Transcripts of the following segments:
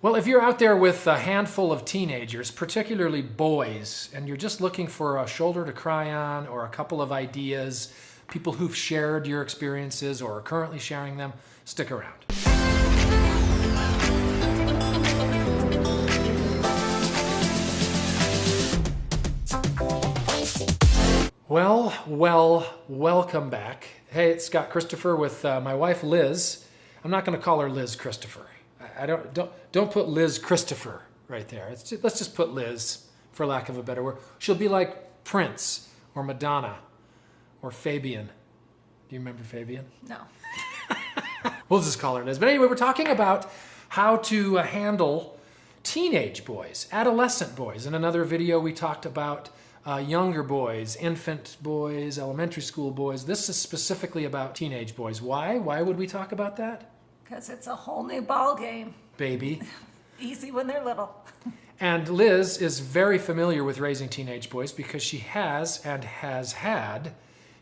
Well, if you're out there with a handful of teenagers, particularly boys, and you're just looking for a shoulder to cry on or a couple of ideas, people who've shared your experiences or are currently sharing them, stick around. Well, well, welcome back. Hey, it's Scott Christopher with uh, my wife Liz. I'm not going to call her Liz Christopher. I, don't don't don't put Liz Christopher right there. Just, let's just put Liz, for lack of a better word. She'll be like Prince or Madonna or Fabian. Do you remember Fabian? No. We'll just call her Liz. But anyway, we're talking about how to uh, handle teenage boys, adolescent boys. In another video, we talked about uh, younger boys, infant boys, elementary school boys. This is specifically about teenage boys. Why? Why would we talk about that? Because it's a whole new ball game. Baby. Easy when they're little. And Liz is very familiar with raising teenage boys because she has and has had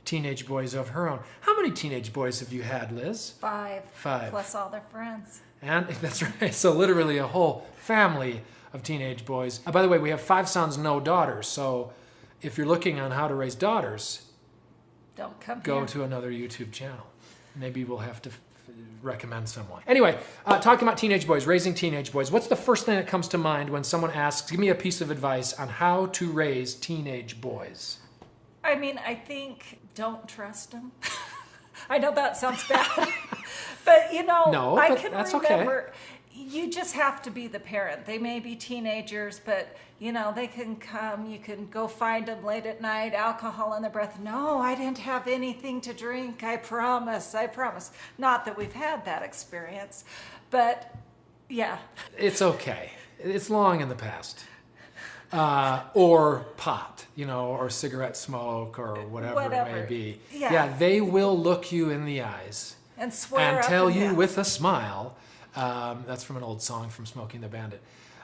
teenage boys of her own. How many teenage boys have you had, Liz? Five. Five. Plus all their friends. And that's right. So literally a whole family of teenage boys. Uh, by the way, we have five sons, no daughters. So if you're looking on how to raise daughters, Don't come go here. to another YouTube channel. Maybe we'll have to recommend someone. Anyway, uh, talking about teenage boys, raising teenage boys. What's the first thing that comes to mind when someone asks, "Give me a piece of advice on how to raise teenage boys"? I mean, I think don't trust them. I know that sounds bad, but you know, No, I can that's okay. You just have to be the parent. They may be teenagers, but you know they can come. You can go find them late at night, alcohol in their breath. No, I didn't have anything to drink. I promise. I promise. Not that we've had that experience, but yeah, It's okay. It's long in the past. Uh, or pot, you know, or cigarette smoke, or whatever, it may be. Yeah. they will look you in the eyes and swear and tell you down. with a smile. Um, that's from an old song from Smokey and the Bandit.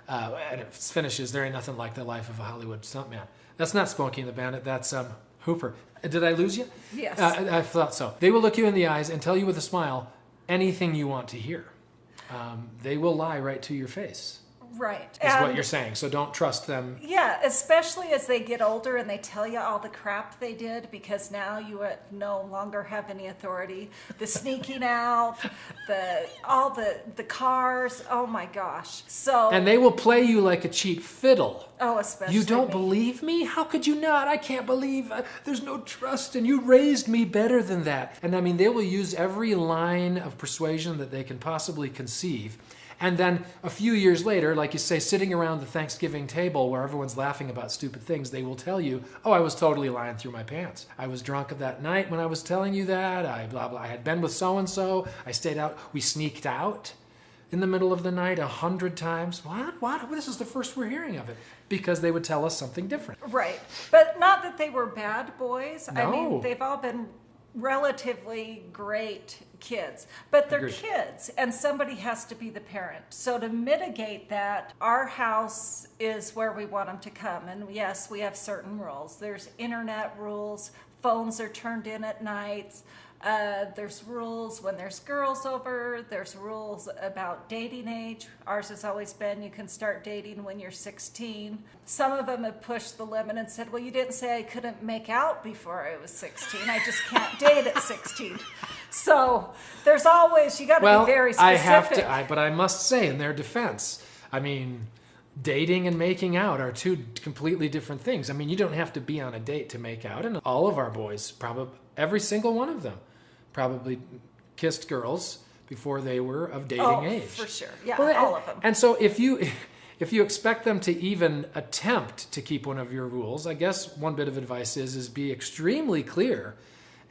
Uh, and it finishes, "There ain't nothing like the life of a Hollywood stuntman." That's not Smokey and the Bandit. That's um, Hooper. Did I lose you? Yes. Uh, I I thought so. They will look you in the eyes and tell you with a smile anything you want to hear. Um, they will lie right to your face. Right. Is what you're saying. So don't trust them. Yeah, especially as they get older and they tell you all the crap they did because now you no longer have any authority. The sneaking out, the all the the cars. Oh my gosh. So And they will play you like a cheap fiddle. oh, especially You don't me. believe me? How could you not? I can't believe uh, there's no trust and you raised me better than that. And I mean, they will use every line of persuasion that they can possibly conceive. And then a few years later, like you say, sitting around the Thanksgiving table where everyone's laughing about stupid things, they will tell you, oh, I was totally lying through my pants. I was drunk that night when I was telling you that. I blah, blah. I had been with so and so. I stayed out. We sneaked out in the middle of the night a hundred times. What? What? This is the first we're hearing of it. Because they would tell us something different. Right. But not that they were bad boys. I mean, they've all been relatively great kids, but they're Agreed. kids and somebody has to be the parent. So to mitigate that, our house is where we want them to come. And yes, we have certain rules. There's internet rules, phones are turned in at nights. Uh, there's rules when there's girls over. There's rules about dating age. Ours has always been you can start dating when you're 16. Some of them have pushed the limit and said, well, you didn't say I couldn't make out before I was 16. I just can't date at 16. So there's always, you got to Well, be very specific. I have to, I, but I must say, in their defense, I mean, dating and making out are two completely different things. I mean, you don't have to be on a date to make out, and all of our boys, probably every single one of them, probably kissed girls before they were of dating oh, age. for sure. Yeah, Well, all and, of them. And so if you if you expect them to even attempt to keep one of your rules, I guess one bit of advice is is be extremely clear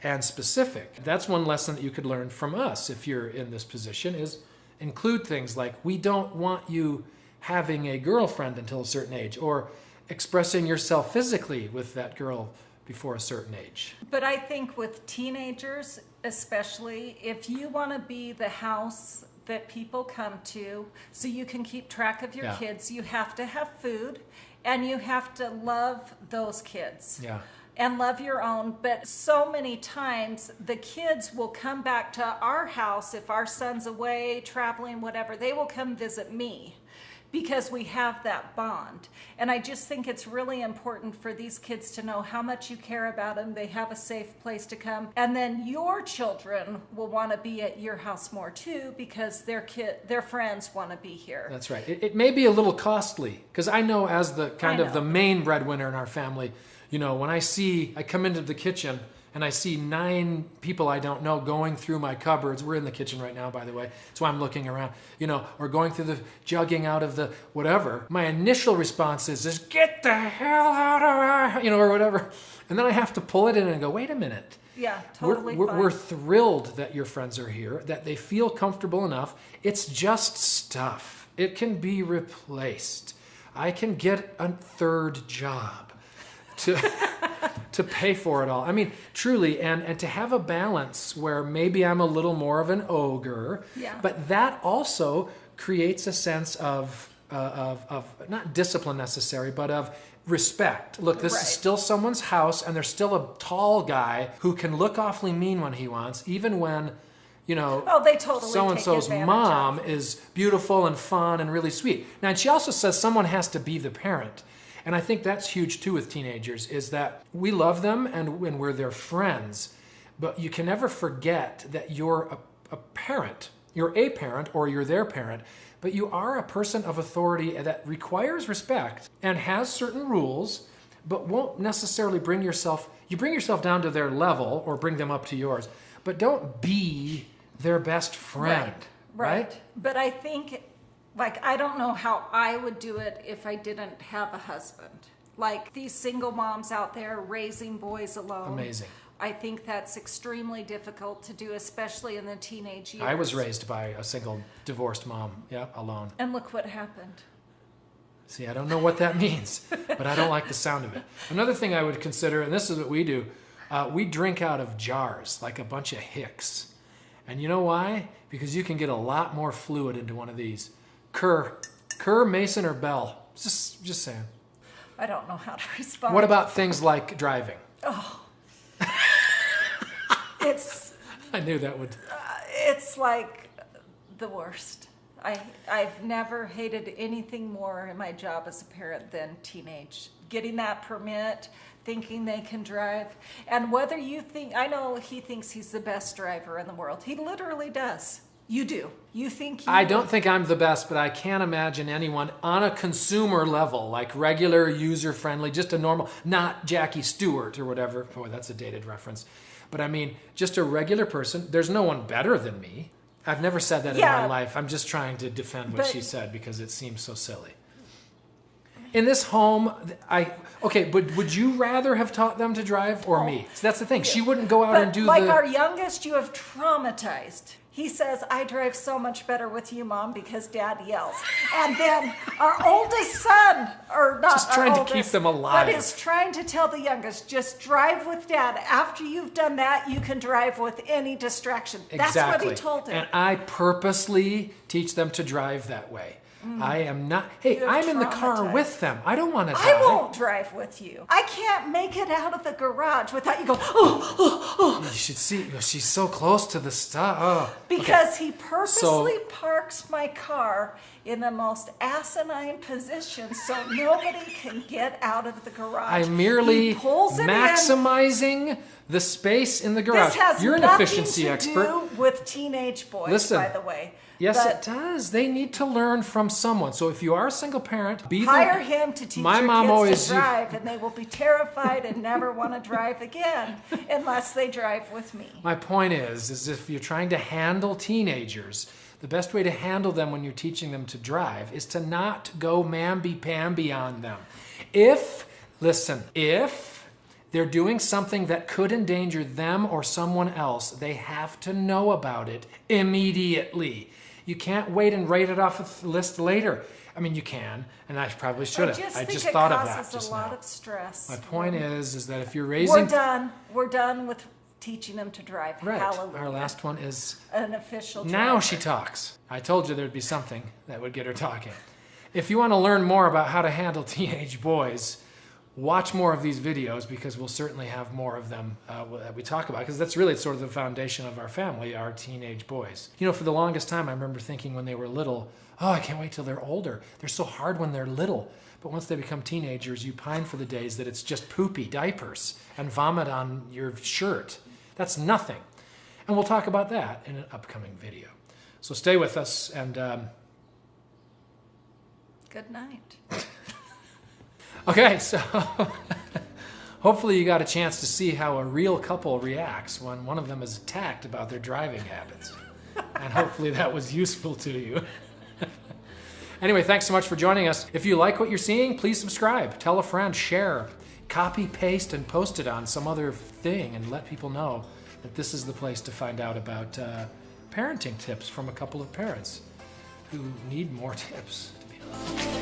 and specific. That's one lesson that you could learn from us if you're in this position is include things like we don't want you having a girlfriend until a certain age or expressing yourself physically with that girl before a certain age. But I think with teenagers, especially, if you want to be the house that people come to so you can keep track of your Yeah. kids, you have to have food and you have to love those kids. Yeah. and love your own. But so many times the kids will come back to our house if our son's away, traveling, whatever, they will come visit me because we have that bond. And I just think it's really important for these kids to know how much you care about them. They have a safe place to come. And then your children will want to be at your house more too because their kid their friends want to be here. That's right. It, it may be a little costly because I know as the kind of the main breadwinner in our family, you know, when I see I come into the kitchen and I see nine people I don't know going through my cupboards. We're in the kitchen right now, by the way. That's why I'm looking around, you know, or going through the jugging out of the whatever. My initial response is just get the hell out of our, you know, or whatever. And then I have to pull it in and go, wait a minute. Yeah, We're- totally we're, fine. we're thrilled that your friends are here, that they feel comfortable enough. It's just stuff. It can be replaced. I can get a third job to to pay for it all. I mean, truly, and and to have a balance where maybe I'm a little more of an ogre, Yeah. but that also creates a sense of uh, of of not discipline necessary, but of respect. Look, this Right. is still someone's house, and there's still a tall guy who can look awfully mean when he wants, even when, you know, Oh, they totally so and so's mom of. is beautiful and fun and really sweet. Now, and she also says someone has to be the parent. And I think that's huge too with teenagers is that we love them and when we're their friends, but you can never forget that you're a, a parent. You're a parent or you're their parent, but you are a person of authority that requires respect and has certain rules, but won't necessarily bring yourself, you bring yourself down to their level or bring them up to yours, but don't be their best friend. Right. But I think, like, I don't know how I would do it if I didn't have a husband. Like these single moms out there raising boys alone. Amazing. I think that's extremely difficult to do, especially in the teenage years. I was raised by a single divorced mom, yeah, alone. And look what happened. See, I don't know what that means, but I don't like the sound of it. Another thing I would consider, and this is what we do, uh, we drink out of jars like a bunch of hicks. And you know why? Because you can get a lot more fluid into one of these. Kerr, Kerr, Mason, or Ball. Just, just saying. I don't know how to respond. What about things like driving? Oh, it's I knew that would. Uh, it's like the worst. I I've never hated anything more in my job as a parent than teenage. Getting that permit, thinking they can drive, and whether you think I know he thinks he's the best driver in the world. He literally does. You do. You think you I don't think I'm the best, but I can't imagine anyone on a consumer level, like regular, user friendly, just a normal, not Jackie Stewart or whatever. Boy, that's a dated reference. But I mean, just a regular person. There's no one better than me. I've never said that in my life. I'm just trying to defend what But- she said because it seems so silly. In this home, I okay, but would you rather have taught them to drive or me? Oh. So that's the thing. She wouldn't go out But and do like the. our youngest, you have traumatized. He says, I drive so much better with you, Mom, because Dad yells. And then our oldest son, or not Just our trying to oldest, keep them alive. But is trying to tell the youngest, just drive with Dad. After you've done that, you can drive with any distraction. Exactly. That's what he told him. And I purposely teach them to drive that way. I am not. Hey, Mm. I'm in the car with them. I don't want to drive. I won't drive with you. I can't make it out of the garage without you going, oh, oh, oh, You should see. She's so close to the stuff. Oh. Because he purposely parks my car in the most asinine position so nobody can get out of the garage. I'm merely it in. maximizing the space in the garage. This has You're an efficiency to expert. do with teenage boys, Listen. by the way. Yes, But it does. They need to learn from someone. So if you are a single parent, be Hire the, him to teach My your mom kids always to drive, and they will be terrified and never want to drive again unless they drive with me. My point is, is if you're trying to handle teenagers, the best way to handle them when you're teaching them to drive is to not go mamby-pamby on them. If, listen, if they're doing something that could endanger them or someone else, they have to know about it immediately. You can't wait and write it off the list later. I mean, you can, and I probably should I have. just I just thought of that just a lot now. of stress. My point is, is that if you're raising, We're done. We're done with teaching them to drive. right, Hallelujah. our last one is An official. Now she talks. I told you there'd be something that would get her talking. If you want to learn more about how to handle teenage boys, watch more of these videos because we'll certainly have more of them uh, that we talk about because that's really sort of the foundation of our family, our teenage boys. You know, for the longest time, I remember thinking when they were little, oh, I can't wait till they're older. They're so hard when they're little. But once they become teenagers, you pine for the days that it's just poopy diapers and vomit on your shirt. That's nothing. And we'll talk about that in an upcoming video. So stay with us and. Um, Good night. Okay, so hopefully you got a chance to see how a real couple reacts when one of them is attacked about their driving habits. And hopefully that was useful to you. anyway, thanks so much for joining us. If you like what you're seeing, please subscribe, tell a friend, share, copy, paste, and post it on some other thing and let people know that this is the place to find out about uh, parenting tips from a couple of parents who need more tips, to be honest.